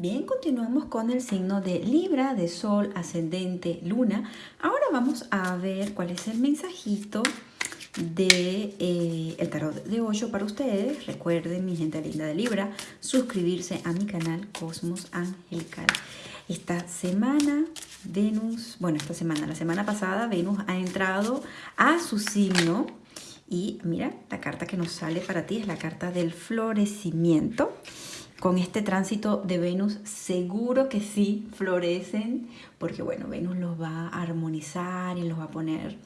Bien, continuamos con el signo de Libra, de Sol, Ascendente, Luna. Ahora vamos a ver cuál es el mensajito de eh, tarot de 8 para ustedes. Recuerden, mi gente linda de Libra, suscribirse a mi canal Cosmos Angelical. Esta semana Venus, bueno, esta semana, la semana pasada Venus ha entrado a su signo y mira, la carta que nos sale para ti es la carta del florecimiento con este tránsito de Venus seguro que sí florecen, porque bueno, Venus los va a armonizar y los va a poner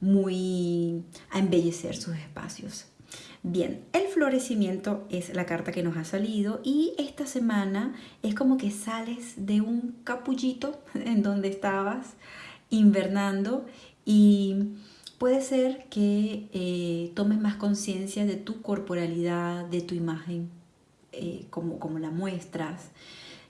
muy a embellecer sus espacios. Bien, el florecimiento es la carta que nos ha salido y esta semana es como que sales de un capullito en donde estabas invernando y puede ser que eh, tomes más conciencia de tu corporalidad, de tu imagen eh, como, como la muestras.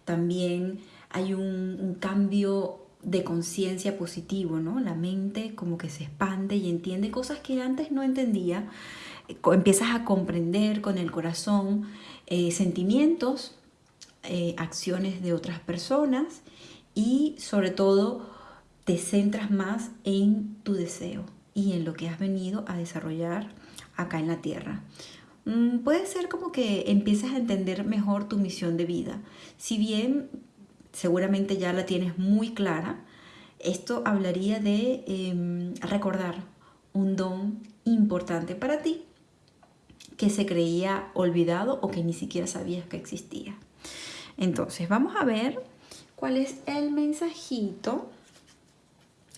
También hay un, cambio de conciencia positivo, ¿no? La mente como que se expande y entiende cosas que antes no entendía. Eh, empiezas a comprender con el corazón eh, sentimientos, acciones de otras personas y sobre todo te centras más en tu deseo y en lo que has venido a desarrollar acá en la tierra. Mm, puede ser como que empieces a entender mejor tu misión de vida. Si bien seguramente ya la tienes muy clara, esto hablaría de em, recordar un don importante para ti que se creía olvidado o que ni siquiera sabías que existía. Entonces, vamos a ver cuál es el mensajito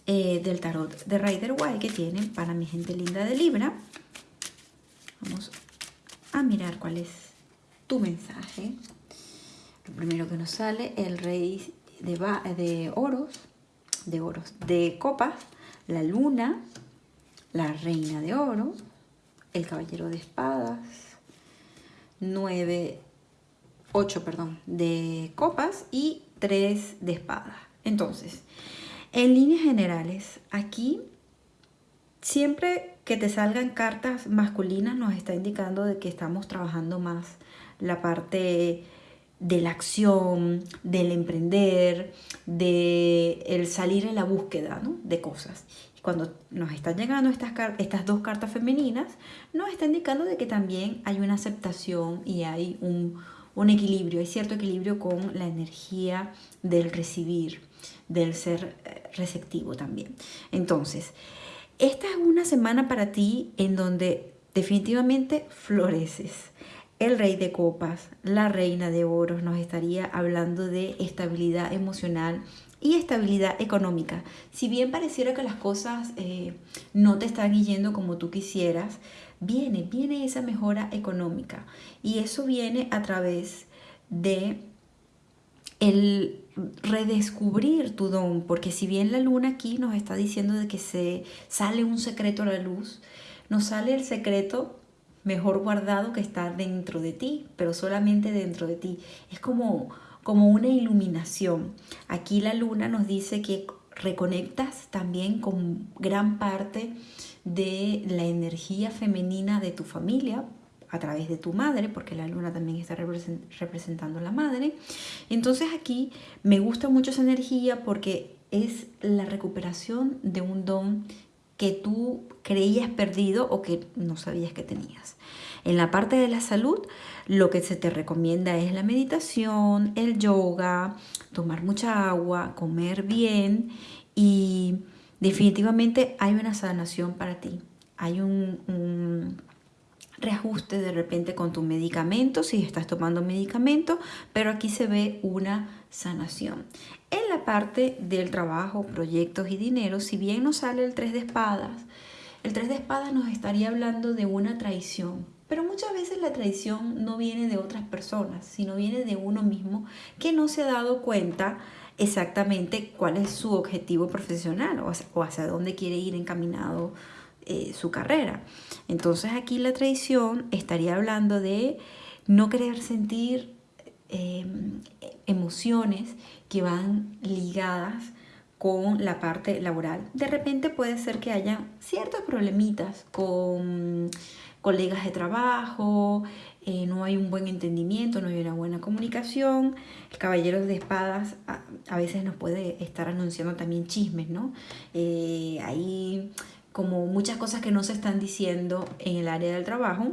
eh, del tarot de Rider White que tiene para mi gente linda de Libra. Vamos a mirar cuál es tu mensaje. Lo primero que nos sale, el rey de, de oros, de oros, de copas, la luna, la reina de oro, el caballero de espadas, nueve, ocho, perdón, de copas y tres de espadas. Entonces, en líneas generales, aquí siempre que te salgan cartas masculinas nos está indicando de que estamos trabajando más la parte de la acción, del emprender, de el salir en la búsqueda de cosas. Cuando nos están llegando estas, estas dos cartas femeninas, nos está indicando de que también hay una aceptación y hay un, un equilibrio, hay cierto equilibrio con la energía del recibir, del ser eh, receptivo también. Entonces, esta es una semana para ti en donde definitivamente floreces. El rey de copas, la reina de oros nos estaría hablando de estabilidad emocional y estabilidad económica. Si bien pareciera que las cosas eh, no te están yendo como tú quisieras, viene, viene esa mejora económica y eso viene a través de el redescubrir tu don, porque si bien la luna aquí nos está diciendo de que se sale un secreto a la luz, nos sale el secreto mejor guardado que está dentro de ti, pero solamente dentro de ti. Es como, como una iluminación. Aquí la luna nos dice que reconectas también con gran parte de la energía femenina de tu familia, a través de tu madre, porque la luna también está representando a la madre. Entonces aquí me gusta mucho esa energía porque es la recuperación de un don que tú creías perdido o que no sabías que tenías. En la parte de la salud, lo que se te recomienda es la meditación, el yoga, tomar mucha agua, comer bien y definitivamente hay una sanación para ti. Hay un reajuste de repente con tu medicamento, si estás tomando medicamento, pero aquí se ve una sanación. En la parte del trabajo, proyectos y dinero, si bien nos sale el 3 de espadas, el 3 de espadas nos estaría hablando de una traición, pero muchas veces la traición no viene de otras personas, sino viene de uno mismo que no se ha dado cuenta exactamente cuál es su objetivo profesional o hacia dónde quiere ir encaminado eh, su carrera. Entonces aquí la traición estaría hablando de no querer sentir em, emociones que van ligadas con la parte laboral. De repente puede ser que haya ciertos problemitas con colegas de trabajo, eh, no hay un buen entendimiento, no hay una buena comunicación. El caballero de espadas a, veces nos puede estar anunciando también chismes, ¿no? Eh, como muchas cosas que no se están diciendo en el área del trabajo.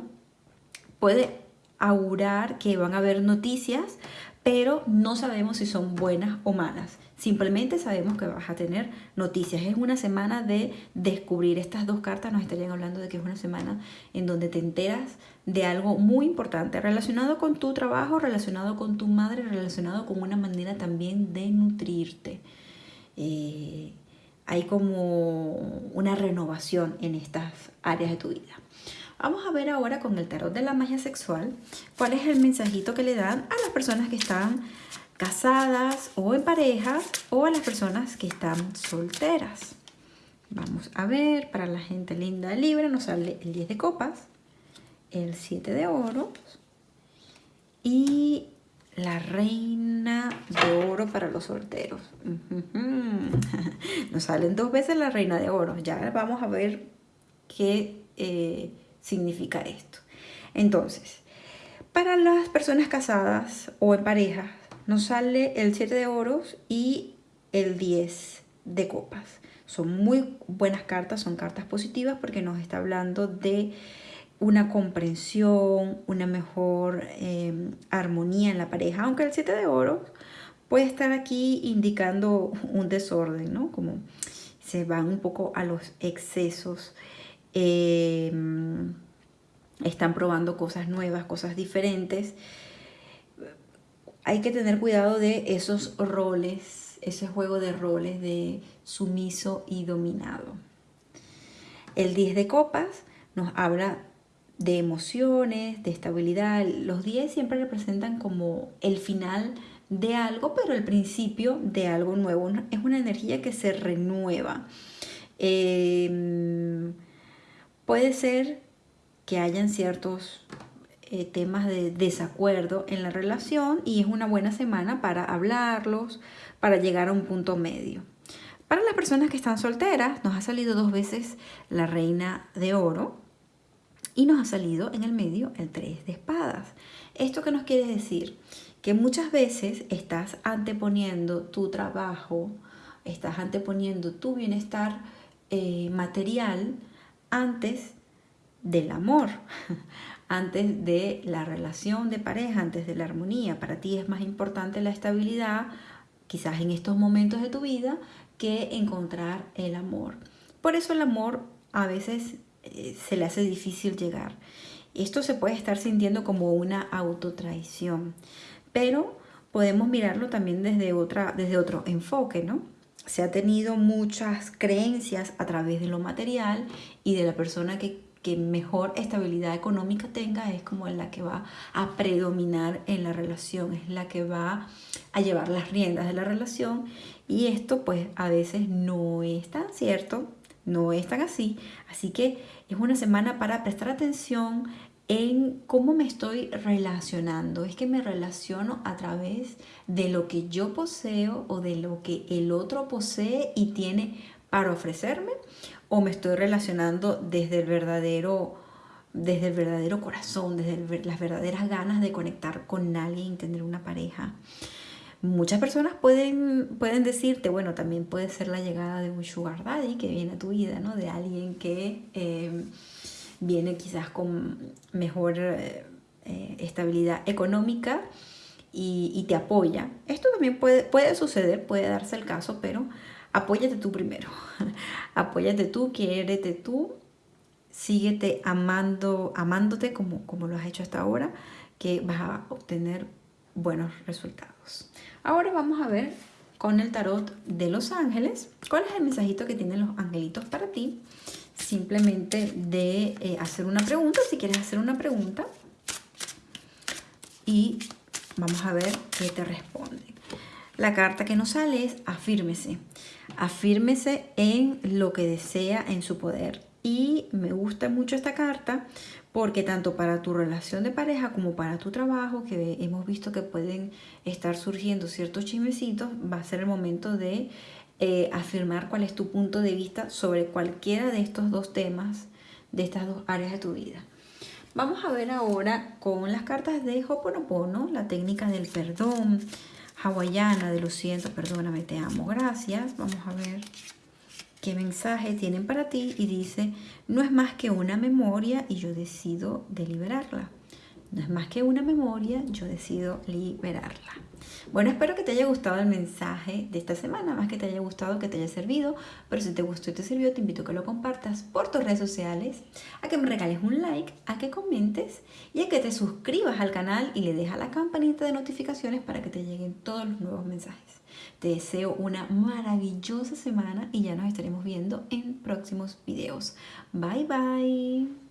Puede augurar que van a haber noticias, pero no sabemos si son buenas o malas. Simplemente sabemos que vas a tener noticias. Es una semana de descubrir estas dos cartas. Nos estarían hablando de que es una semana en donde te enteras de algo muy importante relacionado con tu trabajo, relacionado con tu madre, relacionado con una manera también de nutrirte. Eh, hay como una renovación en estas áreas de tu vida. Vamos a ver ahora con el tarot de la magia sexual cuál es el mensajito que le dan a las personas que están casadas o en pareja o a las personas que están solteras. Vamos a ver, para la gente linda libre nos sale el 10 de copas, el 7 de oro y la reina de oro para los solteros. Nos salen dos veces la reina de oro. Ya vamos a ver qué eh, significa esto. Entonces, para las personas casadas o en pareja, nos sale el 7 de oros y el 10 de copas. Son muy buenas cartas, son cartas positivas porque nos está hablando de una comprensión, una mejor em, armonía en la pareja, aunque el 7 de oros puede estar aquí indicando un desorden, ¿no? Como se van un poco a los excesos, em, están probando cosas nuevas, cosas diferentes, hay que tener cuidado de esos roles, ese juego de roles de sumiso y dominado. El 10 de copas nos habla de emociones, de estabilidad. Los 10 siempre representan como el final de algo, pero el principio de algo nuevo. Es una energía que se renueva. Em, puede ser que hayan ciertos eh, temas de desacuerdo en la relación y es una buena semana para hablarlos, para llegar a un punto medio. Para las personas que están solteras, nos ha salido dos veces la reina de oro y nos ha salido en el medio el tres de espadas. ¿Esto qué nos quiere decir? Que muchas veces estás anteponiendo tu trabajo, estás anteponiendo tu bienestar eh, material antes del amor, antes de la relación de pareja, antes de la armonía. Para ti es más importante la estabilidad, quizás en estos momentos de tu vida, que encontrar el amor. Por eso el amor a veces eh, se le hace difícil llegar. Esto se puede estar sintiendo como una autotraición, pero podemos mirarlo también desde, otra, desde otro enfoque, ¿no? Se ha tenido muchas creencias a través de lo material y de la persona que que mejor estabilidad económica tenga es como la que va a predominar en la relación, es la que va a llevar las riendas de la relación y esto pues a veces no es tan cierto, no es tan así, así que es una semana para prestar atención en cómo me estoy relacionando. Es que me relaciono a través de lo que yo poseo o de lo que el otro posee y tiene para ofrecerme o me estoy relacionando desde el verdadero desde el verdadero corazón, desde las verdaderas ganas de conectar con alguien, tener una pareja. Muchas personas pueden, pueden decirte, bueno, también puede ser la llegada de un sugar daddy que viene a tu vida, ¿no? De alguien que eh, viene quizás con mejor eh, eh, estabilidad económica y, y, te apoya. Esto también puede, puede suceder, puede darse el caso, pero apóyate tú primero. apóyate tú, quiérete tú, síguete amando, amándote como, como lo has hecho hasta ahora, que vas a obtener buenos resultados. Ahora vamos a ver con el tarot de los ángeles, cuál es el mensajito que tienen los angelitos para ti. Simplemente de eh, hacer una pregunta, si quieres hacer una pregunta. Y vamos a ver qué te responden. La carta que nos sale es afírmese. Afírmese en lo que desea en su poder. Y me gusta mucho esta carta porque tanto para tu relación de pareja como para tu trabajo, que hemos visto que pueden estar surgiendo ciertos chismecitos, va a ser el momento de eh, afirmar cuál es tu punto de vista sobre cualquiera de estos dos temas, de estas dos áreas de tu vida. Vamos a ver ahora con las cartas de Hoponopono, la técnica del perdón hawaiana de lo siento, perdóname, te amo, gracias. Vamos a ver qué mensaje tienen para ti y dice, no es más que una memoria y yo decido deliberarla. No es más que una memoria, yo decido liberarla. Bueno, espero que te haya gustado el mensaje de esta semana, más que te haya gustado, que te haya servido, pero si te gustó y te sirvió, te invito a que lo compartas por tus redes sociales, a que me regales un like, a que comentes y a que te suscribas al canal y le dejas la campanita de notificaciones para que te lleguen todos los nuevos mensajes. Te deseo una maravillosa semana y ya nos estaremos viendo en próximos videos. Bye bye.